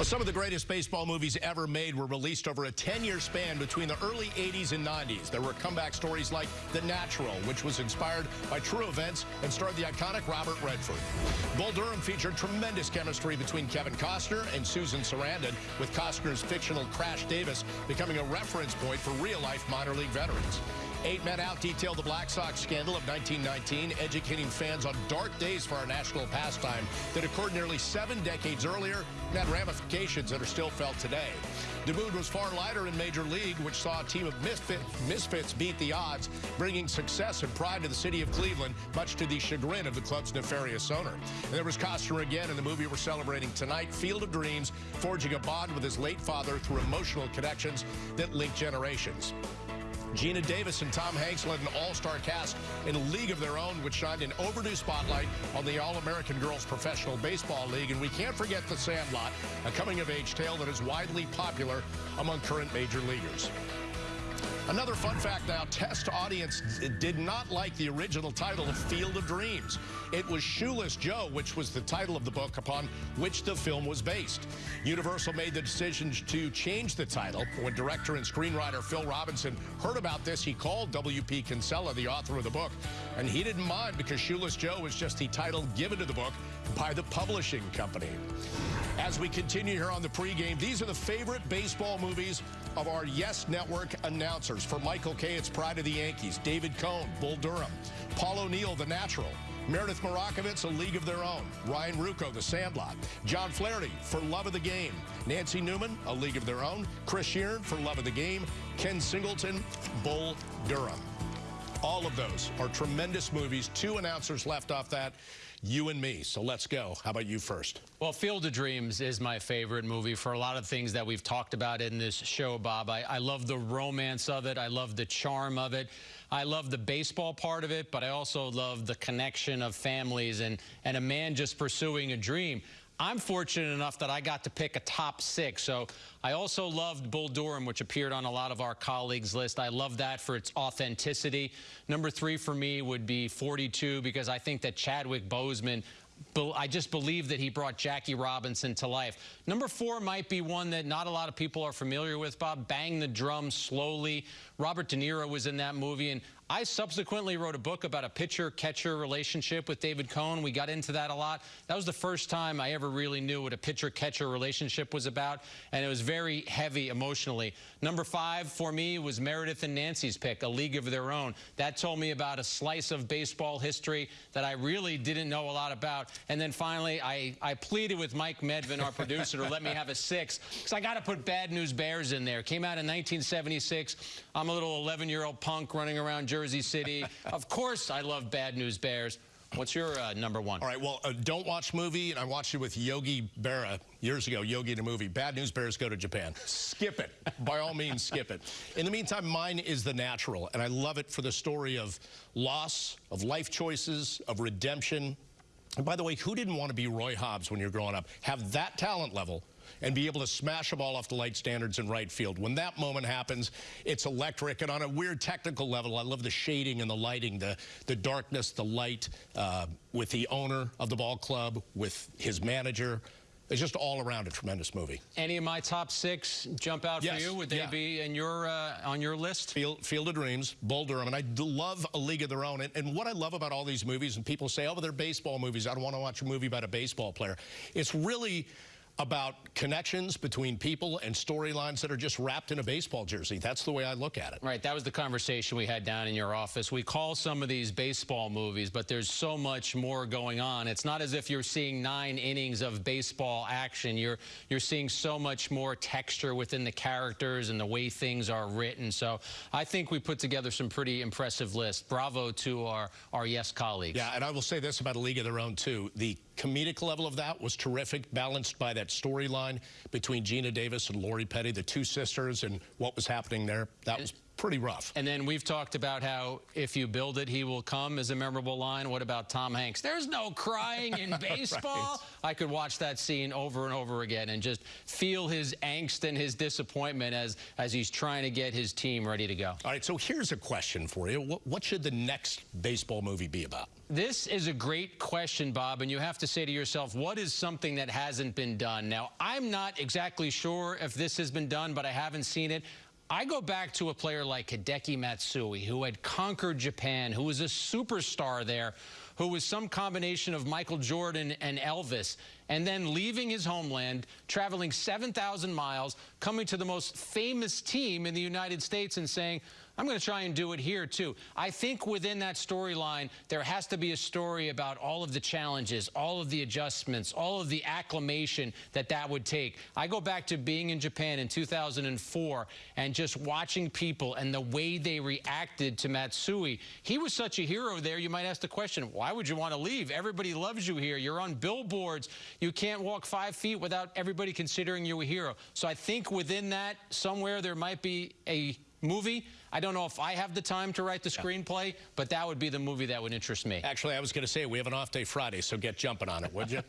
Well, some of the greatest baseball movies ever made were released over a 10-year span between the early 80s and 90s. There were comeback stories like The Natural, which was inspired by true events and starred the iconic Robert Redford. Bull Durham featured tremendous chemistry between Kevin Costner and Susan Sarandon, with Costner's fictional Crash Davis becoming a reference point for real-life minor league veterans. Eight Men Out detailed the Black Sox scandal of 1919, educating fans on dark days for our national pastime that occurred nearly seven decades earlier and had ramifications that are still felt today. The mood was far lighter in Major League, which saw a team of misfit, misfits beat the odds, bringing success and pride to the city of Cleveland, much to the chagrin of the club's nefarious owner. And there was Costner again in the movie we're celebrating tonight, Field of Dreams, forging a bond with his late father through emotional connections that link generations. Geena Davis and Tom Hanks led an all-star cast in a league of their own, which shined an overdue spotlight on the All-American Girls Professional Baseball League. And we can't forget The Sandlot, a coming-of-age tale that is widely popular among current major leaguers. Another fun fact now, test audience did not like the original title of Field of Dreams. It was Shoeless Joe, which was the title of the book upon which the film was based. Universal made the decision to change the title. When director and screenwriter Phil Robinson heard about this, he called W.P. Kinsella, the author of the book, and he didn't mind because Shoeless Joe was just the title given to the book by the publishing company. As we continue here on the pregame, these are the favorite baseball movies of our Yes Network announcers. For Michael Kay, it's Pride of the Yankees. David Cone, Bull Durham. Paul O'Neill, The Natural. Meredith Marakovits, A League of Their Own. Ryan Ruocco, The Sandlot. John Flaherty, For Love of the Game. Nancy Newman, A League of Their Own. Chris Sheeran, For Love of the Game. Ken Singleton, Bull Durham. All of those are tremendous movies. Two announcers left off that you and me. So let's go. How about you first? Well, Field of Dreams is my favorite movie for a lot of things that we've talked about in this show, Bob. I, I love the romance of it. I love the charm of it. I love the baseball part of it, but I also love the connection of families and, and a man just pursuing a dream. I'm fortunate enough that I got to pick a top six. So I also loved Bull Durham, which appeared on a lot of our colleagues' list. I love that for its authenticity. Number three for me would be 42 because I think that Chadwick Boseman I just believe that he brought Jackie Robinson to life. Number four might be one that not a lot of people are familiar with, Bob. Bang the Drum Slowly. Robert De Niro was in that movie, and I subsequently wrote a book about a pitcher-catcher relationship with David Cone. We got into that a lot. That was the first time I ever really knew what a pitcher-catcher relationship was about, and it was very heavy emotionally. Number five for me was Meredith and Nancy's pick, A League of Their Own. That told me about a slice of baseball history that I really didn't know a lot about. And then finally, I, I pleaded with Mike Medvin, our producer, to let me have a six, because I got to put Bad News Bears in there. Came out in 1976. I'm a little 11-year-old punk running around Jersey Jersey City. of course, I love Bad News Bears. What's your uh, number one? All right, well, uh, don't watch movie, and I watched it with Yogi Berra years ago, Yogi in a movie. Bad News Bears go to Japan. Skip it. By all means, skip it. In the meantime, mine is The Natural, and I love it for the story of loss, of life choices, of redemption. And by the way, who didn't want to be Roy Hobbs when you're growing up? Have that talent level and be able to smash a ball off the light standards in right field. When that moment happens, it's electric. And on a weird technical level, I love the shading and the lighting, the, the darkness, the light, uh, with the owner of the ball club, with his manager. It's just all around a tremendous movie. Any of my top six jump out yes, for you? Would they yeah. be in your uh, on your list? Field, Field of Dreams, Bull Durham, and I love A League of Their Own. And, and what I love about all these movies, and people say, oh, they're baseball movies. I don't want to watch a movie about a baseball player. It's really about connections between people and storylines that are just wrapped in a baseball jersey. That's the way I look at it. Right. That was the conversation we had down in your office. We call some of these baseball movies, but there's so much more going on. It's not as if you're seeing nine innings of baseball action. You're you're seeing so much more texture within the characters and the way things are written. So I think we put together some pretty impressive lists. Bravo to our, our Yes colleagues. Yeah, and I will say this about A League of Their Own, too. The comedic level of that was terrific, balanced by that storyline between Geena Davis and Lori Petty, the two sisters, and what was happening there. That was pretty rough. And then we've talked about how if you build it, he will come as a memorable line. What about Tom Hanks? There's no crying in baseball. I could watch that scene over and over again and just feel his angst and his disappointment as, as he's trying to get his team ready to go. All right, so here's a question for you. What, what should the next baseball movie be about? This is a great question, Bob, and you have to say to yourself, what is something that hasn't been done? Now, I'm not exactly sure if this has been done, but I haven't seen it. I go back to a player like Hideki Matsui, who had conquered Japan, who was a superstar there, who was some combination of Michael Jordan and Elvis, and then leaving his homeland, traveling 7,000 miles, coming to the most famous team in the United States and saying, I'm going to try and do it here, too. I think within that storyline, there has to be a story about all of the challenges, all of the adjustments, all of the acclimation that that would take. I go back to being in Japan in 2004 and just watching people and the way they reacted to Matsui. He was such a hero there, you might ask the question, why would you want to leave? Everybody loves you here. You're on billboards. You can't walk five feet without everybody considering you a hero. So I think within that, somewhere there might be a movie. I don't know if I have the time to write the screenplay, but that would be the movie that would interest me. Actually, I was going to say we have an off day Friday, so get jumping on it, would you?